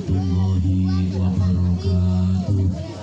warahmatullahi wabarakatuh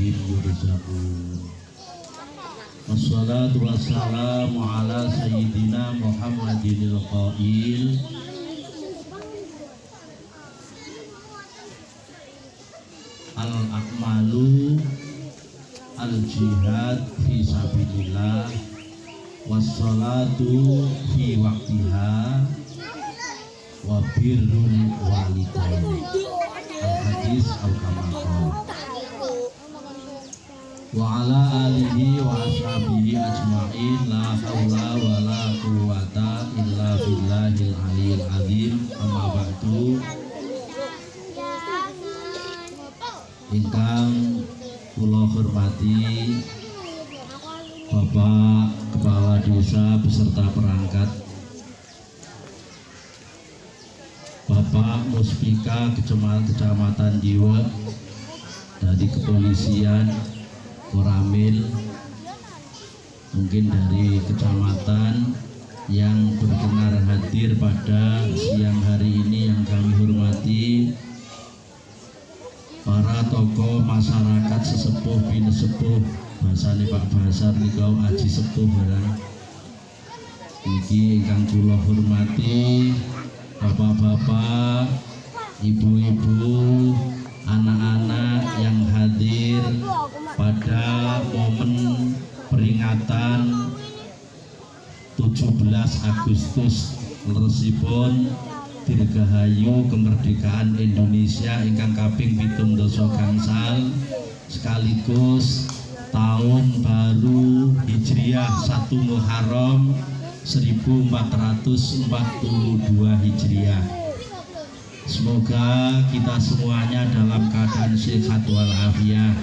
rabbihim yurzaqun Wassalatu wassalamu ala sayyidina Muhammadinil qail Al akmalu al jihad fi sabilillah. Wassalatu fi waktiha wa birrul walidain al hadis al kamakol wa ala alihi wa ashabihi ajma'in la hawla wa la quwata illa billahil aliyil azim. Amma ba'du. Ingkang kula hormati Bapak Kepala Desa beserta perangkat Bapak Muspika Kecamatan Kecamatan Jiwa dari kepolisian Koramil mungkin dari kecamatan yang berkenan hadir pada siang hari ini yang kami hormati para tokoh masyarakat sesepuh bini sepuh bahasane Pak Basar nikau aji sepuh barang iki ingkang kula hormati bapak-bapak ibu-ibu 17 Agustus leresipun dirgahayu kemerdekaan Indonesia ingkang kaping pitung doso gangsal sekaligus tahun baru Hijriah 1 Muharram 1442 Hijriah. Semoga kita semuanya dalam keadaan sehat walafiat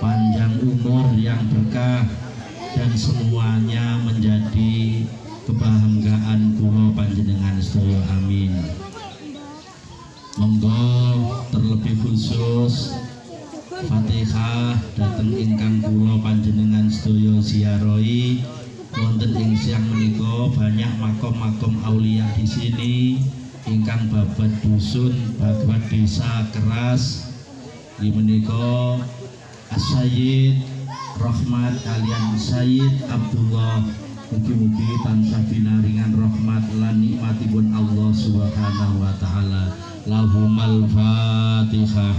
panjang umur yang berkah dan semuanya menjadi kebanggaan kula panjenengan sedaya amin. Monggo terlebih khusus Fatihah dateng ingkang kula panjenengan sedaya ziarahi wonten ing siang menika banyak makom-makom aulia di sini. Ingkang babat dusun babat desa keras. Di menika Asyid Rahmat kalian Sayyid Abdullah Mugi-mugi tansah binaringan rahmat lan nikmatipun Allah Subhanahu wa taala. Lahumal Fatihah.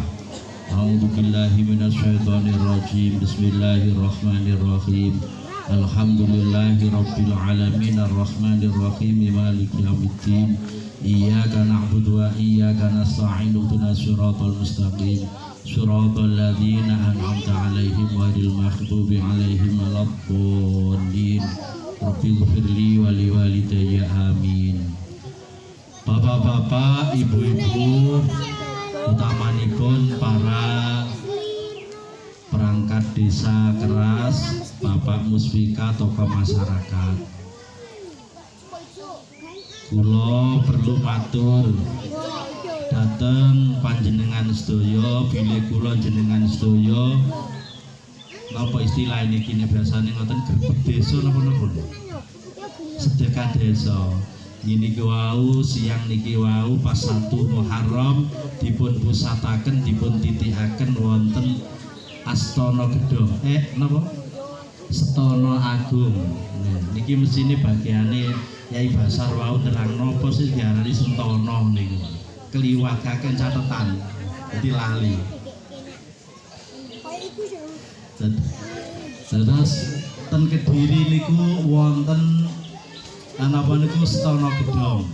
A'udzu billahi minasyaitonir rajim. Bismillahirrahmanirrahim. Alhamdulillahi rabbil alamin arrahmanir rahim maliki yaumiddin. Iyyaka na'budu wa iyyaka nasta'in ihdinas siratal mustaqim. Siratal ladzina an'amta 'alaihim ghairil maghdubi 'alaihim waladdallin. Rabbi gfirli wali walidayya amin. Bapak-bapak, ibu-ibu Utamanipun para perangkat desa keras Bapak Muspika tokoh masyarakat. Kulo perlu matur dateng panjenengan sedoyo bilih kula jenengan sedoyo apa istilah ini kini biasanya ngoten? Gerbek desa napa napa? Sedekah desa. Ini wau siang niki wau pas satu Muharram dipun pusataken dipun titikaken wonten Astana Gedong eh napa? Setana Agung. Nah, niki mesine bagiane Yai Basar wau terang nopo sih diarani Sentono niku keliwataken catatan jadi lali Terus ten Kediri niku wonten anapa niku Setana Gedong.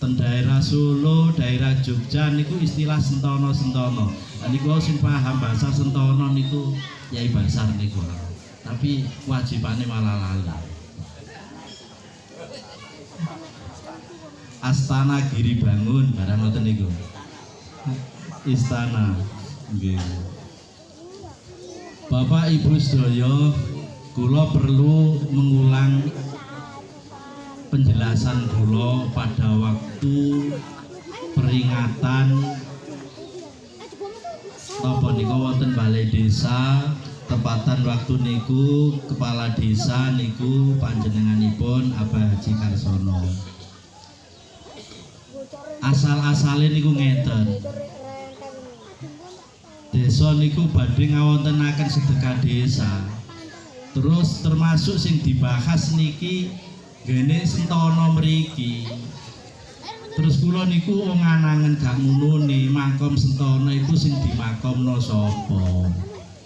Ten daerah Solo, daerah Jogja niku istilah sentono-sentono. Nah, niku sing paham bahasa sentono niku Yai Basar niku. tapi kewajibannya malah lali Astana Giri Bangun barang ngoten niku. Istana. Nggih. Bapak Ibu sedaya kula perlu mengulang penjelasan kula pada waktu peringatan napa niku wonten balai desa tepatan waktu niku kepala desa niku panjenenganipun Abah Haji Karsono asal-asale niku ngeten. Desa niku badhe ngawontenaken sedekah desa. Terus termasuk sing dibahas niki gene sentono mriki. Terus kula niku wong anangen gak ngunune makom sentono iku sing dimakomno sapa.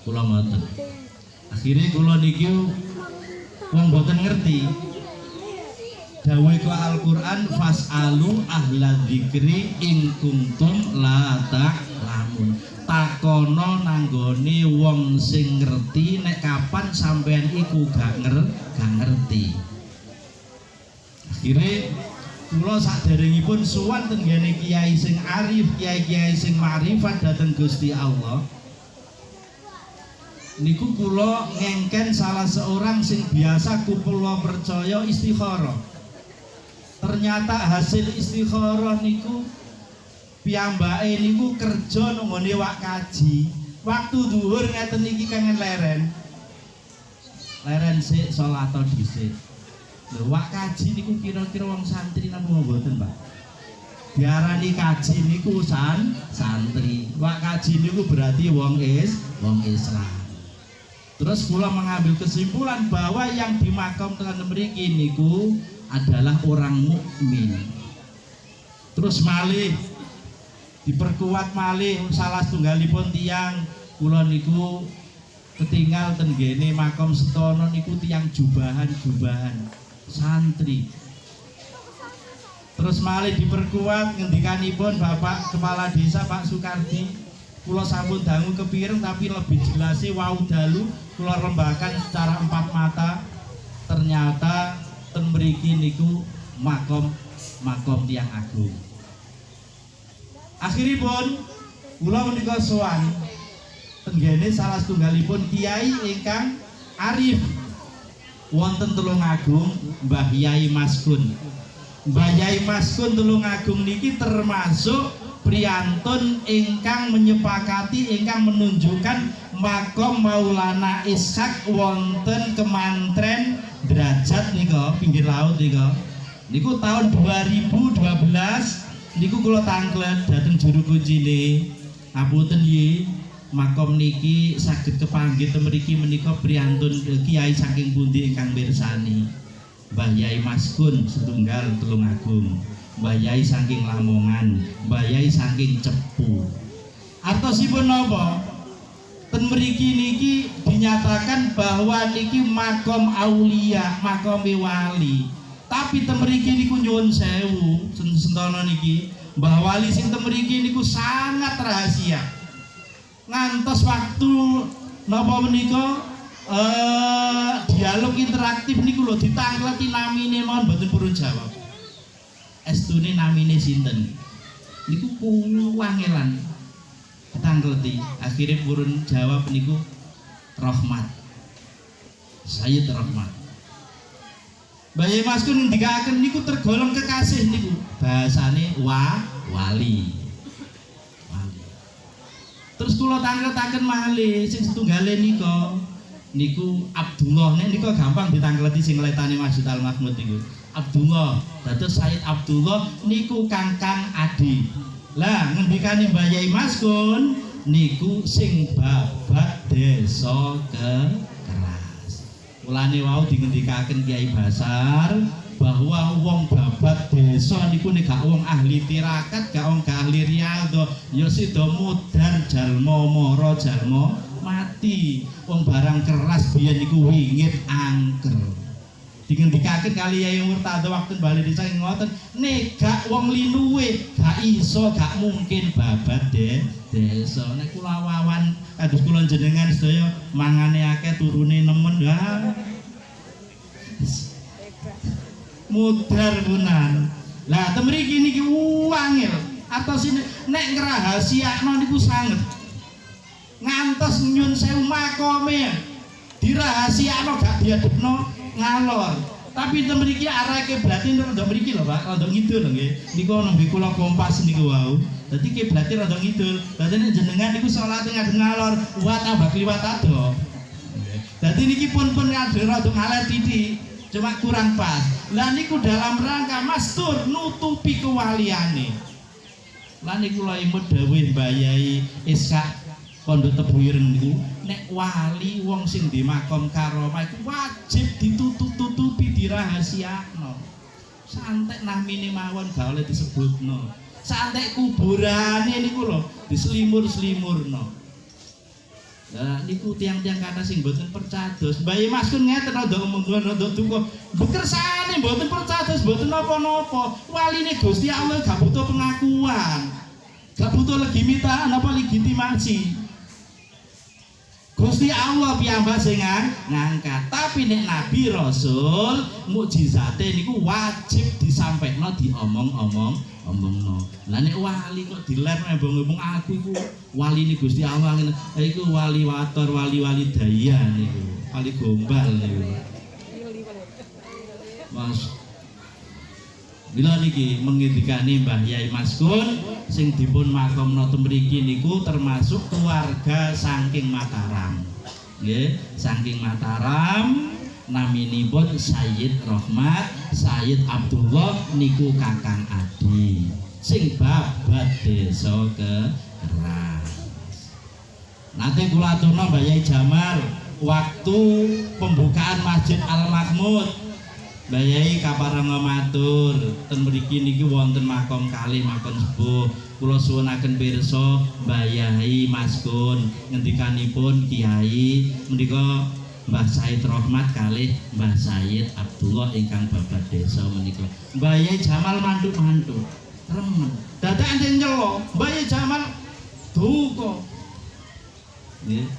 Kula mboten. Akhirnya kula niki wong mboten ngerti Dawe ku Al-Qur'an fas'alu ahla dzikri in kuntum la ta'lamun. Takono nanggone wong sing ngerti nek kapan sampean iku gak nger gak ngerti. Akhire kula saderengipun sowan teng kiai sing arif, kiai-kiai sing ma'rifat dhateng Gusti Allah. Niku kula ngengken salah seorang sing biasa kula percaya istikharah ternyata hasil istikharah niku piyambake niku kerja nggone wak kaji. Waktu dhuwur ngeten iki kangen leren. Leren sik salat dhisik. Lho wak kaji niku kira-kira wong santri napa mboten Pak? Diarani kaji niku san santri. Wak kaji niku berarti wong is wong Islam. Terus pula mengambil kesimpulan bahwa yang dimakam telah mriki niku adalah orang mukmin. Terus malih diperkuat malih salah tunggalipun tiang kula niku ketinggal ten gene makom setono niku tiang jubahan-jubahan santri. Terus malih diperkuat ngendikanipun Bapak Kepala Desa Pak Sukardi kula sampun dangu kepireng tapi lebih jelasnya wau dalu kula rembakan secara empat mata ternyata ten mriki niku makom makom tiang agung. Akhiripun kula menika sowan tenggene salah setunggalipun kiai ingkang arif. Wonten Tulung Agung Mbah Yai Maskun. Mbah Yai Maskun Tulung Agung niki termasuk priyantun ingkang menyepakati ingkang menunjukkan makom Maulana Ishak wonten kemantren derajat nika pinggir laut nika. Niku tahun 2012 niku kula tanglet dateng juru kuncine. Ngapunten ye makom niki saged kepanggih mriki menika priyantun kiai saking pundi ingkang mirsani? Mbah Yai Maskun setunggal Tulung Agung. Mbah Yai saking Lamongan. Mbah Yai saking Cepu. Artosipun napa ten mriki niki dinyatakan bahwa niki makom aulia makom wali. Tapi ten mriki niku nyuwun sewu sentono niki Mbah Wali sing ten mriki niku sangat rahasia. Ngantos waktu napa menika eh dialog interaktif niku lho ditangkleti namine mohon mboten purun jawab. Estune namine sinten? Niku kuwangelan ditangkleti akhirnya purun jawab niku Rahmat. Sayyid Rahmat. Bayi Maskun ndikaken niku tergolong kekasih niku. Bahasane wa wali. Wali. Terus kula tangkletaken malih sing setunggale nika niku Abdullah. Nek niku gampang ditangkleti sing letane Masjid Al Mahmud niku. Abdullah. Dados Said Abdullah niku Kangkang Adi lah ngendikane Mbah Yai Maskun niku sing babat desa ke keras mulane wau dingendikaken Kiai Basar bahwa wong babat desa niku nek gak wong ahli tirakat gak wong gak ahli riyadho ya sida mudar jalma mara jalma mati. Wong barang keras biyen niku wingit angker dingendikaken kali Yai Murtado waktu bali desa ngoten. Nek gak wong linuwe gak iso gak mungkin babat de desa nek kula kados kula jenengan sedaya mangane akeh turune nemen. Lah mudar punan lah temriki niki wangil atau sini nek ngrahasiakno niku sanget. Ngantos nyun sewu makome. Dirahasiakno gak diadepno ngalor. Tapi itu mriki arah kiblatin rada mriki lho Pak. Rada ngidul nggih. Niku nembe kula kompas niku wau. Dadi kiblatin rada ngidul. Dadi jenengan niku salat ngadep ngalor wa tambah kliwat ado dadi niki pun pun ngadep rada ngaler titik cuma kurang pas. Lah niku dalam rangka mastur nutupi kewaliane. Lah niku lha imut dawuh Mbah Iska kondo tebu ireng niku nek wali wong sing di makom karomah iku wajib ditutup-tutupi dirahasiakno santek namine mawon gak oleh disebutno santek kuburane niku lho diselimur-selimurno Lah niku tiang-tiang kata sing mboten percados. Mbah Mas kun ngeten rada omong rada duka. Bekersane mboten percados, mboten napa-napa. Waline Gusti Allah gak butuh pengakuan. Gak butuh legitimitas apa legitimasi. Gusti Allah piyambak sing ngangkat. Tapi nek nabi rasul mukjizate niku wajib disampaikno diomong-omong omongno. Lah nek wali kok diler embung-embung aku iku waline Gusti Allah ngene. Iku wali wator, wali-wali daya niku. Wali gombal niku. Mas Bila niki mengendikani Mbah Yai Maskun sing dipun makomno mriki niku termasuk keluarga saking Mataram. Nggih, saking Mataram naminipun Sayyid Rahmat, Sayyid Abdullah niku Kakang Adi. Sing babat desa ke. Nanti kula aturno Mbah Yai Jamal waktu pembukaan Masjid Al Mahmud Bayai kaparang matur. Ten mriki niki wonten makom kali makom sepuh. Kula suwunaken pirsa Bayai Maskun ngendikanipun Kiai. Menika Mbah Said Rahmat kalih Mbah Said Abdullah ingkang babat desa menika. Bayai Jamal mantuk-mantuk. Remen. Dadak enten nyelo. Bayai Jamal duka. Nggih.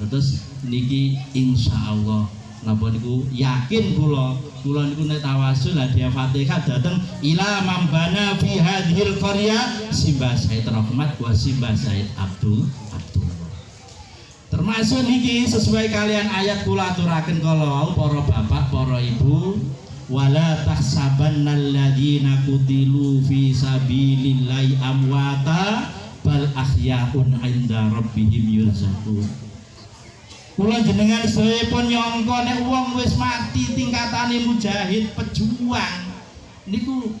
Terus niki insyaallah napa niku? Yakin kula kula niku nek tawasul hadiah Fatihah dateng ila mambana fi hadhil qarya. Simbah Said Rahmat wa Simbah Said Abdul termasuk niki sesuai kalian ayat kula aturaken kala para bapak para ibu wala tahsabanna alladziina qutilu fi sabilillahi amwata bal ahyaun 'inda rabbihim yurzaqun Kula jenengan sedaya pun nyangka nek wong wis mati tingkatane mujahid pejuang. Niku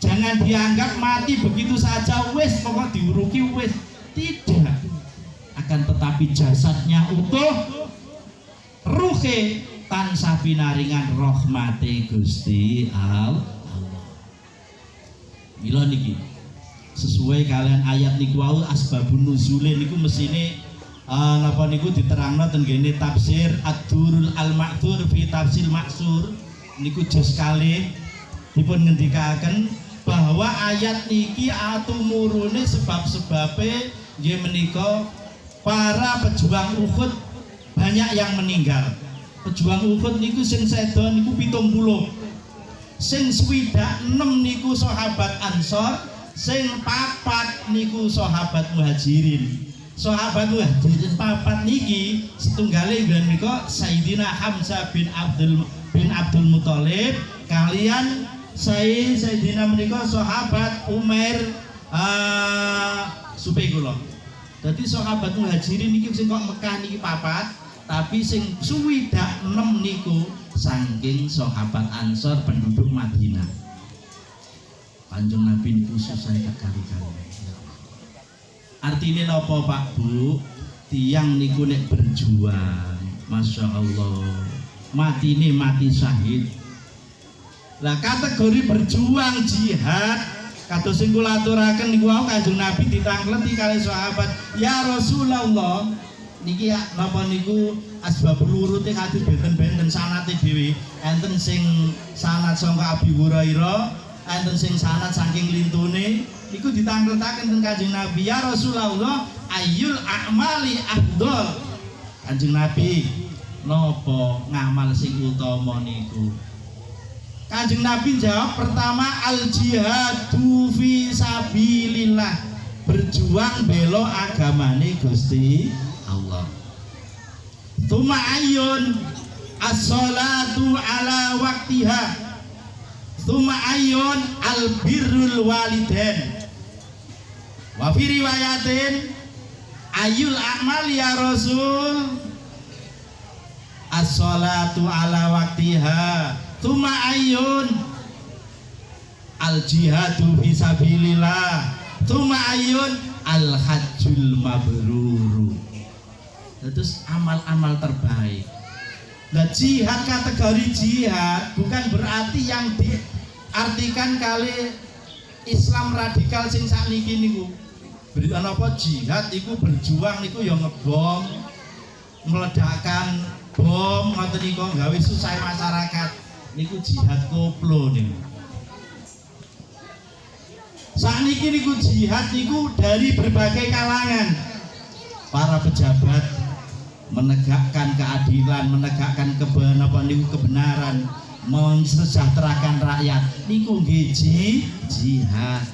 jangan dianggap mati begitu saja wis pokok diuruki wis. Tidak. Akan tetapi jasadnya utuh ruhe tansah pinaringan rahmati Gusti Allah. Mila niki sesuai kalian ayat niku wau asbabun nuzule niku mesine uh, napa niku diterangno ten gene tafsir Ad-Durul Al-Ma'thur fi tafsir Maksur niku jos kali. Dipun ngendikaken bahwa ayat niki atumurune sebab-sebabe nggih menika para pejuang Uhud. Banyak yang meninggal. Pejuang Uhud niku sing sedo niku 70. Sing swidak 6 niku sahabat Ansor, sing papat niku sahabat Muhajirin sahabat muhajirin papat niki setunggale ben menika Sayyidina Hamzah bin Abdul bin Abdul Muthalib. Kalian saya Sayyidina menika sahabat Umair uh, supe kula dadi sahabat muhajirin niki sing kok Mekah niki papat tapi sing suwidak 6 niku saking sahabat Ansor penduduk Madinah. Kanjeng Nabi niku susah kali-kali artinya nopo Pak Bu? Tiang niku nek berjuang. Masya Allah. Mati ini mati syahid. Lah kategori berjuang jihad. Kata sing kula aturaken niku wau Kanjeng Nabi ditangkleti kali sahabat ya Rasulullah. Niki ya napa niku? Asbab lurute kadhi benten-benten sanate dhewe. Enten sing sanat sangka Abi Hurairah enten sing sanat saking lintune iku ditangkletaken teng Kanjeng Nabi ya Rasulullah ayul a'mali afdol? Kanjeng nabi nopo ngamal sing utama niku? Kanjeng nabi jawab pertama al jihadu fi sabilillah. Berjuang belo agamane Gusti Allah. Tuma ayun as-salatu ala waktiha. Tuma ayun al birrul waliden Wa fi riwayatin ayul amal ya Rasul. As-salatu ala waktiha Tuma ayun. Al jihadu fi sabilillah Tuma ayun. Al hajjul mabruru. Terus amal-amal terbaik. Nah jihad kategori jihad bukan berarti yang diartikan kali Islam radikal sing sakniki niku. Berita apa? Jihad itu berjuang niku yang ngebom meledakkan bom ngoten niku gawe susah masyarakat. Niku jihad koplo niku. Saat ini niku jihad niku dari berbagai kalangan. Para pejabat menegakkan keadilan, menegakkan kebenaran, kebenaran, mensejahterakan rakyat. Niku nggih jihad.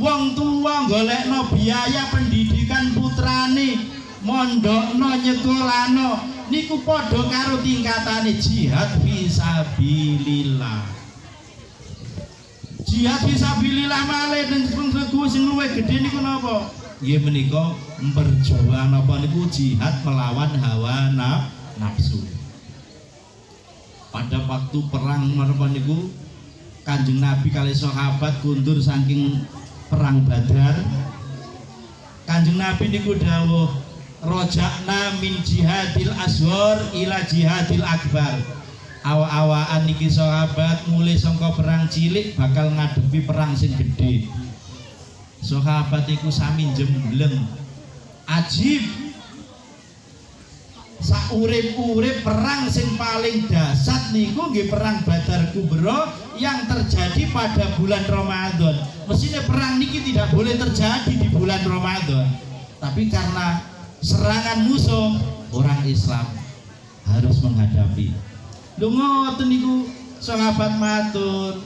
Wong tua golekno biaya pendidikan putrane, mondokno nyekolano, niku padha karo tingkatane jihad fisabilillah. Jihad fisabilillah malih ning sing luwih gedhe niku napa? nggih menika berjuang napa niku jihad melawan hawa nafsu. Pada waktu perang napa niku Kanjeng Nabi kali sahabat kundur saking perang Badar. Kanjeng Nabi niku dawuh rojakna min jihadil asghar ila jihadil akbar. Awa-awaan niki sahabat mulai sangka perang cilik bakal ngadepi perang sing gede sahabat iku sami jembleng ajib saurip-urip perang sing paling dasar niku nggih perang Badar Kubro yang terjadi pada bulan Ramadan. Mestinya perang niki tidak boleh terjadi di bulan Ramadan. Tapi karena serangan musuh orang Islam harus menghadapi. Lho ngoten niku sahabat matur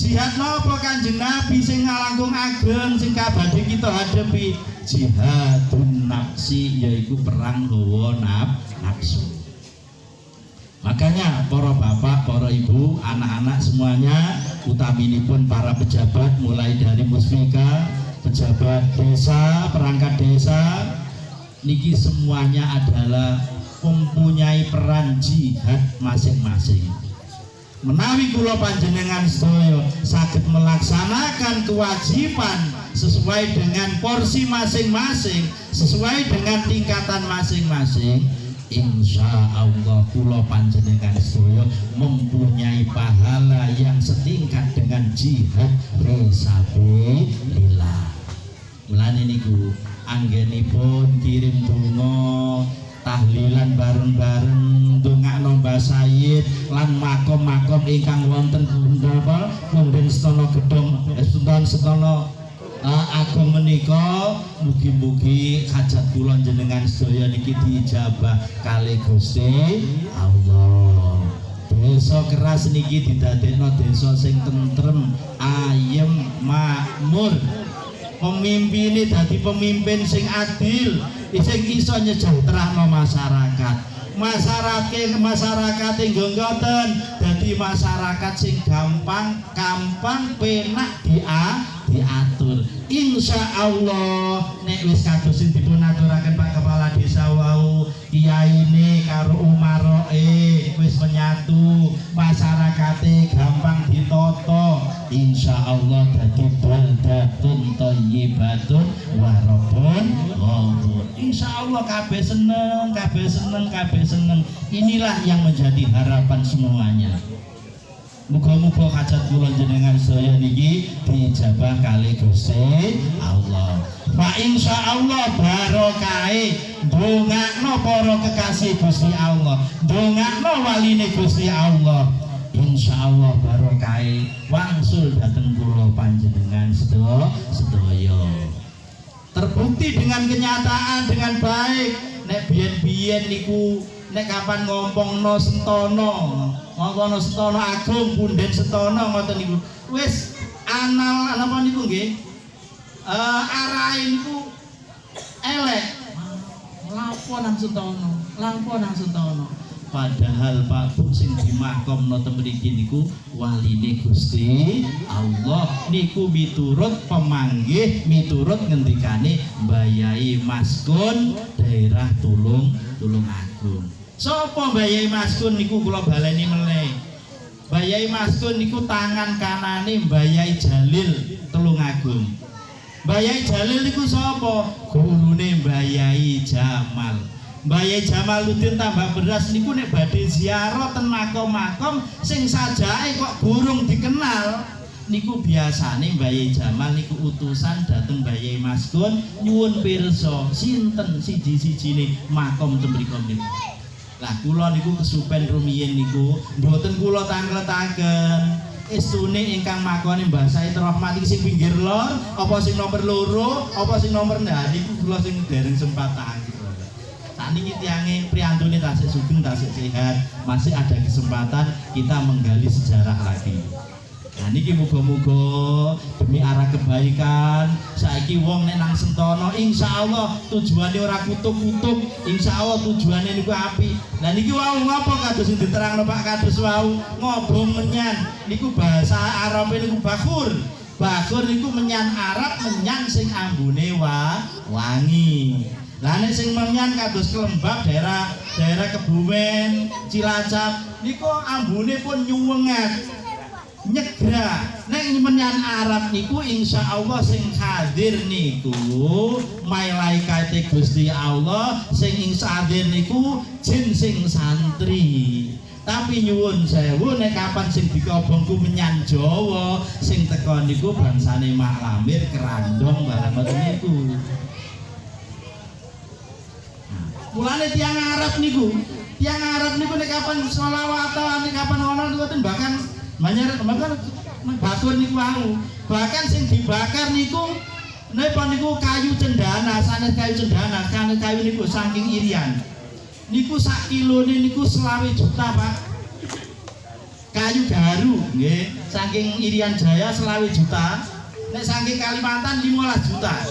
jihad nopo kanjeng nabi sing ngalangkung ageng sing kabadi kita hadapi jihadun nafsi yaitu perang hawa nafsu makanya para bapak, para ibu, anak-anak semuanya utamini pun para pejabat mulai dari musmika pejabat desa, perangkat desa niki semuanya adalah mempunyai peran jihad masing-masing. Menawi kula panjenengan sedaya sakit melaksanakan kewajiban sesuai dengan porsi masing-masing sesuai dengan tingkatan masing-masing Insya Allah kula panjenengan sedaya mempunyai pahala yang setingkat dengan jihad fisabilillah. Mulane niku anggenipun kirim donga tahlilan bareng-bareng ndongakno Mbah Sayyid lan makom-makom ingkang wonten apa Kunden Stono Gedung eh, Sultan Stono uh, agung menika mugi-mugi hajat kula jenengan sedaya niki dijabah kali Gusti Allah. Desa keras niki didadekno desa sing tentrem ayem makmur. Pemimpin ini dadi pemimpin sing adil sing iso nyejahterano masyarakat. Masyarakat masyarakat yang ngoten jadi masyarakat sing gampang gampang penak dia insya Allah nek wis kados sing dipun aturaken Pak Kepala Desa wau kiai ini karo umaroe wis menyatu masyarakatnya gampang ditoto insya Allah dadi baldatun thayyibatun warabun ghafur. Insya Allah kabeh seneng kabeh seneng kabeh seneng. Inilah yang menjadi harapan semuanya Muga-muga hajat kula jenengan saya niki dijabah kali Gusti Allah. Fa insya Allah barokai dongakno para kekasih Gusti Allah, dongakno waline Gusti Allah. Insya Allah barokai wangsul dateng kula panjenengan sedaya sedaya. terbukti dengan kenyataan dengan baik nek biyen-biyen niku nek kapan ngompongno sentono ngompongno sentono agung punden sentono ngoten niku. Wis anal napa niku nggih? Uh, arahe niku elek. Lapo nang sentono lapo nang sentono padahal Pak Bu sing dimakomno teng mriki niku waline Gusti Allah. Niku miturut pemanggih miturut ngendikane Mbayai Maskun daerah Tulung Tulung Agung. Sapa Mbayai Maskun niku kula baleni Mbayai Maskun niku tangan kanane Mbayai Jalil Tulung Agung. Mbayai Jalil niku sapa? Gurune Mbayai Jamal. Mbaya Jamaluddin tambah beras niku nek badhe ziarah ten makom-makom sing sajae kok burung dikenal niku biasane Mbaya Jamal niku utusan dateng Mbaya Maskun nyuwun pirsa sinten siji-sijine makom ten niku lah kula niku kesupen rumiyin niku. Mboten kula tangletaken estune ingkang makone Mbah Said Rahmat iki sing pinggir lor apa sing nomor loro apa sing nomor nah niku kula sing dereng sempat tangi niki tiange priantune tasik sugeng tasik sehat masih ada kesempatan kita menggali sejarah lagi nah niki muga-muga demi arah kebaikan saiki wong nek nang sentono insya Allah tujuannya ora kutuk-kutuk insya Allah tujuannya niku api nah niki wau ngapa kados sing diterangno Pak? Kados wau ngobong menyan. Niku bahasa Arab niku bakur bakur niku menyan Arab menyan sing ambune wa wangi. Lah nek sing menyan kados Kelembab daerah daerah Kebumen, Cilacap niku ambune pun nyuwenget. Nyegra. Nek menyan Arab niku insya Allah sing hadir niku malaikate Gusti Allah sing hadir niku jin sing santri. Tapi nyuwun sewu nek kapan sing dikobongku menyan Jawa sing teko niku bangsane Maklamir kerandong barang niku. mulane tiang Arab niku tiang Arab niku nek kapan selawat nek kapan ono niku bahkan banyak bahkan batur niku mau bahkan sing dibakar niku Napa niku kayu cendana, sanes kayu cendana, kan kayu niku saking irian. Niku sak kilone niku selawe juta, Pak. Kayu garu, nggih, saking irian jaya selawe juta. Nek saking Kalimantan 15 juta.